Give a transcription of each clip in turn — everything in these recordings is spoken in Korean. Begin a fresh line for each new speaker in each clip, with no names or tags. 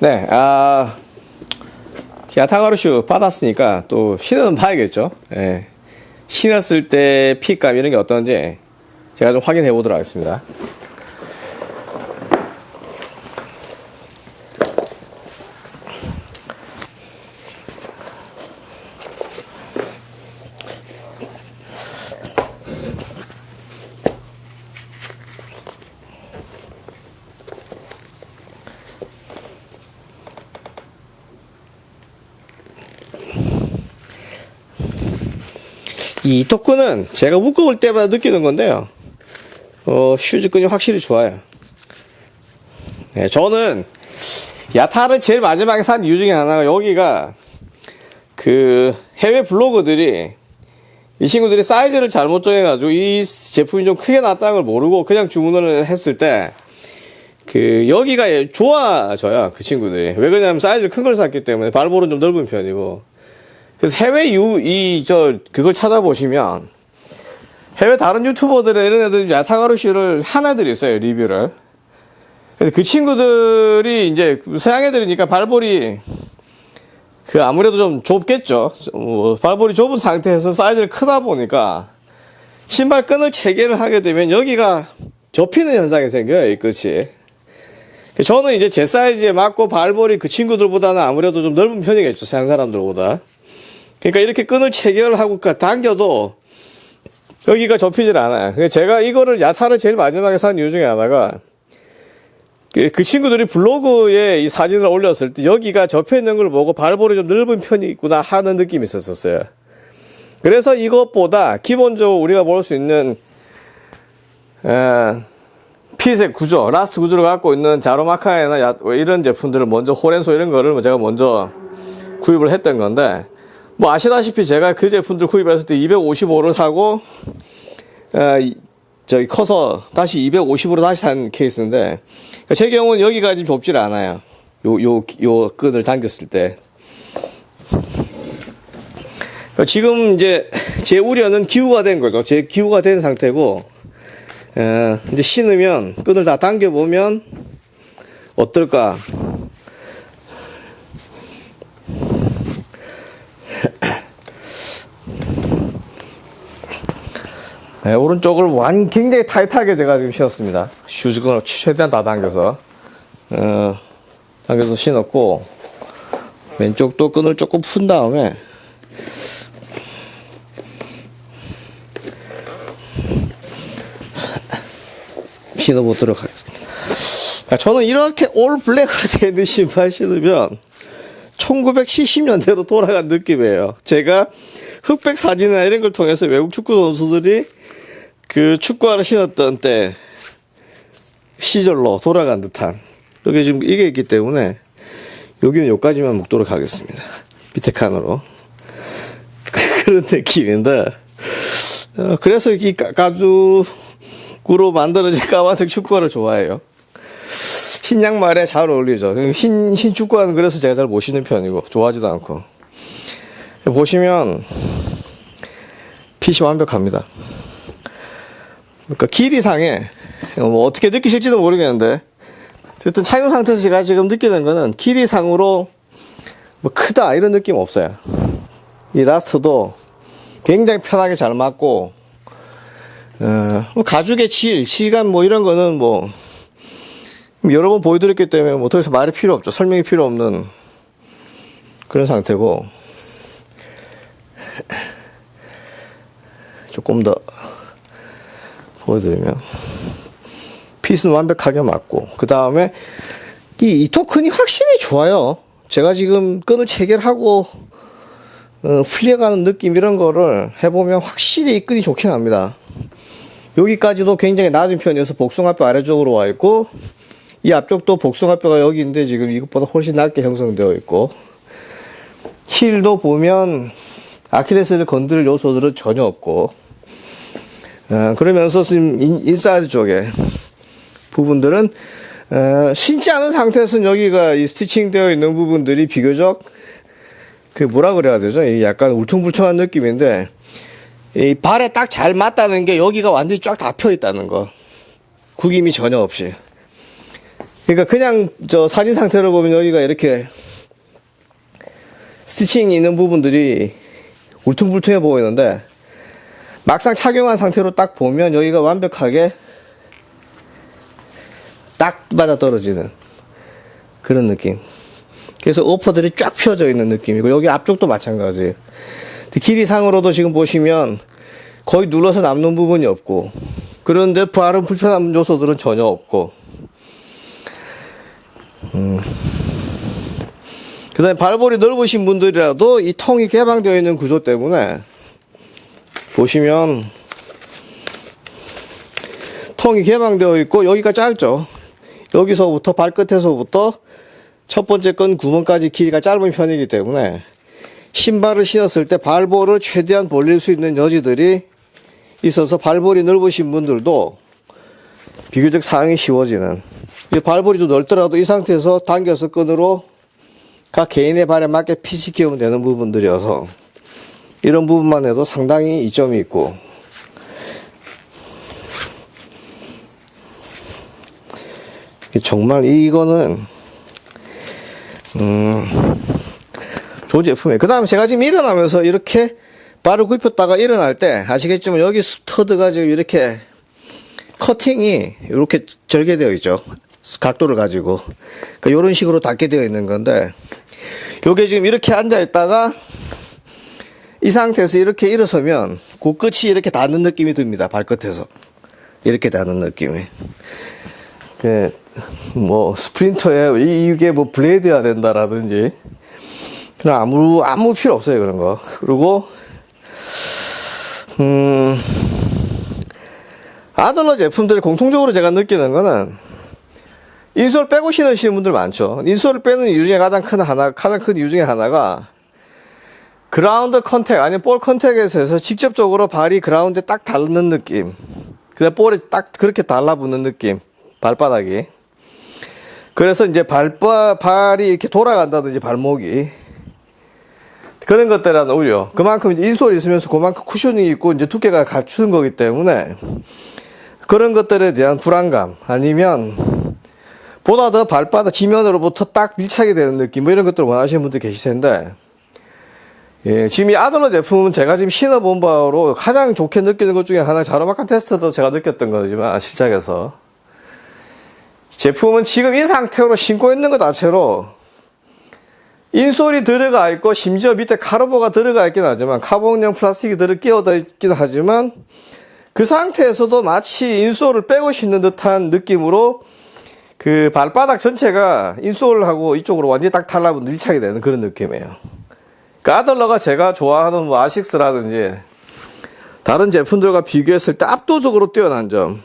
네, 아, 야타가루슈 받았으니까 또 신은 봐야겠죠. 예. 신었을 때 핏감 이런 게 어떤지 제가 좀 확인해 보도록 하겠습니다. 이 토크는 제가 묶어볼 때마다 느끼는 건데요. 어, 슈즈끈이 확실히 좋아요. 네, 저는 야타를 제일 마지막에 산 이유 중에 하나가 여기가 그 해외 블로거들이 이 친구들이 사이즈를 잘못 정해가지고 이 제품이 좀 크게 나왔다는 걸 모르고 그냥 주문을 했을 때 그 여기가 좋아져요 그 친구들이 왜 그러냐면 사이즈를 큰걸 샀기 때문에 발볼은 좀 넓은 편이고 그래서 해외 유, 이, 저, 그걸 찾아보시면, 해외 다른 유튜버들의 이런 애들 야타가루슈를 하나들이 있어요, 리뷰를. 그 친구들이 이제 서양 애들이니까 발볼이 그 아무래도 좀 좁겠죠. 뭐 발볼이 좁은 상태에서 사이즈를 크다 보니까 신발 끈을 체결을 하게 되면 여기가 접히는 현상이 생겨요, 이 끝이. 저는 이제 제 사이즈에 맞고 발볼이 그 친구들보다는 아무래도 좀 넓은 편이겠죠, 서양 사람들보다. 그러니까 이렇게 끈을 체결하고 당겨도 여기가 접히질 않아요. 제가 이거를 야타를 제일 마지막에 산 이유 중에 하나가 그, 그 친구들이 블로그에 이 사진을 올렸을 때 여기가 접혀 있는 걸 보고 발볼이 좀 넓은 편이 있구나 하는 느낌이 있었어요. 그래서 이것보다 기본적으로 우리가 볼 수 있는 에, 피색 구조, last 구조를 갖고 있는 자로마카이나 야, 이런 제품들을 먼저 호렌소 이런 거를 제가 먼저 구입을 했던 건데 뭐 아시다시피 제가 그 제품들 구입했을 때 255를 사고 어, 저기 커서 다시 250으로 다시 산 케이스인데 그러니까 제 경우는 여기가 좀 좁질 않아요. 요 요 요 끈을 당겼을 때. 그러니까 지금 이제 제 우려는 기후가 된 거죠. 제 기후가 된 상태고 어, 이제 신으면 끈을 다 당겨 보면 어떨까? 네, 오른쪽을 완 굉장히 타이트하게 제가 지금 신었습니다. 슈즈끈을 최대한 다 당겨서 어, 당겨서 신었고 왼쪽도 끈을 조금 푼 다음에 신어보도록 하겠습니다. 저는 이렇게 올 블랙으로 되어 있는 신발 신으면 1970년대로 돌아간 느낌이에요. 제가 흑백 사진이나 이런 걸 통해서 외국 축구 선수들이 그 축구화를 신었던 때 시절로 돌아간 듯한 여기 지금 이게 있기 때문에 여기는 여기까지만 묶도록 하겠습니다. 밑에 칸으로 그런 느낌인데 어, 그래서 이 가죽으로 만들어진 까만색 축구화를 좋아해요. 흰 양말에 잘 어울리죠. 흰, 흰 축구화는 그래서 제가 잘 못 신는 편이고, 좋아하지도 않고. 보시면, 핏이 완벽합니다. 그러니까 길이상에, 뭐 어떻게 느끼실지도 모르겠는데, 어쨌든 착용 상태에서 제가 지금 느끼는 거는 길이상으로 뭐 크다, 이런 느낌 없어요. 이 라스트도 굉장히 편하게 잘 맞고, 어, 뭐 가죽의 질, 질감 뭐 이런 거는 뭐, 여러 번 보여드렸기 때문에 뭐 더 이상 말이 필요 없죠. 설명이 필요 없는 그런 상태고 조금 더 보여드리면 핏은 완벽하게 맞고 그 다음에 이, 이 토큰이 확실히 좋아요. 제가 지금 끈을 체결하고 어, 풀려가는 느낌 이런 거를 해보면 확실히 이 끈이 좋긴 합니다. 여기까지도 굉장히 낮은 편이어서 복숭아뼈 아래쪽으로 와 있고 이 앞쪽도 복숭아뼈가 여기 있는데 지금 이것보다 훨씬 낮게 형성되어 있고 힐도 보면 아킬레스를 건드릴 요소들은 전혀 없고 어, 그러면서 지금 인, 사이드 쪽에 부분들은 어, 신지 않은 상태에서는 여기가 이 스티칭 되어 있는 부분들이 비교적 그 뭐라 그래야 되죠? 약간 울퉁불퉁한 느낌인데 이 발에 딱 잘 맞다는 게 여기가 완전히 쫙 다 펴 있다는 거 구김이 전혀 없이 그러니까 그냥 저 사진 상태로 보면 여기가 이렇게 스티칭이 있는 부분들이 울퉁불퉁해 보이는데 막상 착용한 상태로 딱 보면 여기가 완벽하게 딱 맞아 떨어지는 그런 느낌. 그래서 오퍼들이 쫙 펴져 있는 느낌이고 여기 앞쪽도 마찬가지예요. 근데 길이 상으로도 지금 보시면 거의 눌러서 남는 부분이 없고 그런데 발음 불편한 요소들은 전혀 없고 음. 그 다음에 발볼이 넓으신 분들이라도 이 통이 개방되어 있는 구조 때문에 보시면 통이 개방되어 있고 여기가 짧죠. 여기서부터 발끝에서부터 첫 번째 건 구멍까지 길이가 짧은 편이기 때문에 신발을 신었을 때 발볼을 최대한 벌릴 수 있는 여지들이 있어서 발볼이 넓으신 분들도 비교적 사용이 쉬워지는 이 발볼이 좀 넓더라도 이 상태에서 당겨서 끈으로 각 개인의 발에 맞게 피시키면 되는 부분들이어서 이런 부분만 해도 상당히 이점이 있고 정말 이거는 음 좋은 제품이에요. 그 다음에 제가 지금 일어나면서 이렇게 발을 굽혔다가 일어날 때 아시겠지만 여기 스터드가 지금 이렇게 커팅이 이렇게 절개되어 있죠. 각도를 가지고. 그러니까 이런 식으로 닿게 되어 있는 건데 요게 지금 이렇게 앉아 있다가 이 상태에서 이렇게 일어서면 그 끝이 이렇게 닿는 느낌이 듭니다. 발끝에서. 이렇게 닿는 느낌이. 그, 뭐, 스프린터에 이- 이게 뭐 블레이드야 된다라든지. 그냥 아무, 아무 필요 없어요. 그런 거. 그리고, 음, 아들러 제품들이 공통적으로 제가 느끼는 거는 insole 빼고 신으시는 분들 많죠. insole을 빼는 이유 중에 가장 큰 하나, 가장 큰 이유 중에 하나가 그라운드 contact, 아니면 볼 contact에서 해서 직접적으로 발이 그라운드에 딱 닿는 느낌. 그다음 볼에 딱 그렇게 달라붙는 느낌. 발바닥이. 그래서 이제 발바, 발이 이렇게 돌아간다든지 발목이. 그런 것들은 오히려 그만큼 insole이 있으면서 그만큼 cushioning이 있고 이제 두께가 갖추는 거기 때문에 그런 것들에 대한 불안감 아니면 보다 더 발바닥 지면으로부터 딱 밀착이 되는 느낌 뭐 이런 것들을 원하시는 분들 계실 텐데 예, 지금 이 아들러 제품은 제가 지금 신어본 바로 가장 좋게 느끼는 것 중에 하나 자로막한 테스트도 제가 느꼈던 거지만 실작에서 제품은 지금 이 상태로 신고 있는 것 자체로 인솔이 들어가 있고 심지어 밑에 카르보가 들어가 있긴 하지만 카본형 플라스틱이 들어 끼어져 있긴 하지만 그 상태에서도 마치 인솔을 빼고 신는 듯한 느낌으로 그 발바닥 전체가 인솔하고 이쪽으로 완전히 딱 달라붙는 밀착이 되는 그런 느낌이에요. 그 아들러가 제가 좋아하는 뭐 아식스라든지 다른 제품들과 비교했을 때 압도적으로 뛰어난 점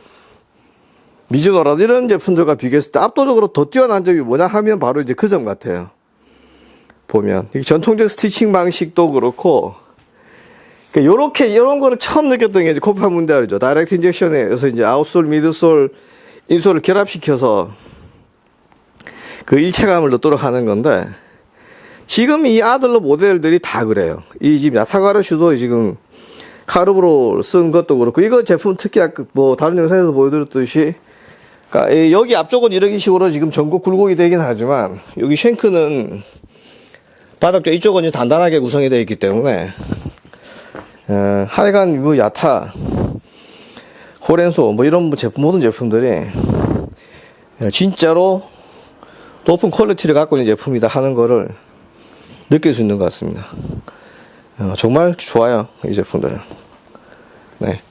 미즈노라든지 이런 제품들과 비교했을 때 압도적으로 더 뛰어난 점이 뭐냐 하면 바로 이제 그 점 같아요. 보면 이 전통적 스티칭 방식도 그렇고 그러니까 요렇게 이런 거를 처음 느꼈던 게 이제 코파 문대알이죠. 다이렉트 인젝션에서 이제 아웃솔, 미드솔, 인솔을 결합시켜서 그 일체감을 넣도록 하는 건데 지금 이 아들러 모델들이 다 그래요. 이 지금 야타가르슈도 지금 카르브로 쓴 것도 그렇고 이거 제품 특히 뭐 다른 영상에서 보여드렸듯이 그러니까 이 여기 앞쪽은 이런 식으로 지금 전국 굴곡이 되긴 하지만 여기 쉔크는 바닥 쪽 이쪽은 단단하게 구성이 되어 있기 때문에 어, 하여간 뭐 야타 호렌소 뭐 이런 제품 모든 제품들이 진짜로 높은 quality를 갖고 있는 제품이다 하는 거를 느낄 수 있는 것 같습니다. 어, 정말 좋아요 이 제품들은. 네.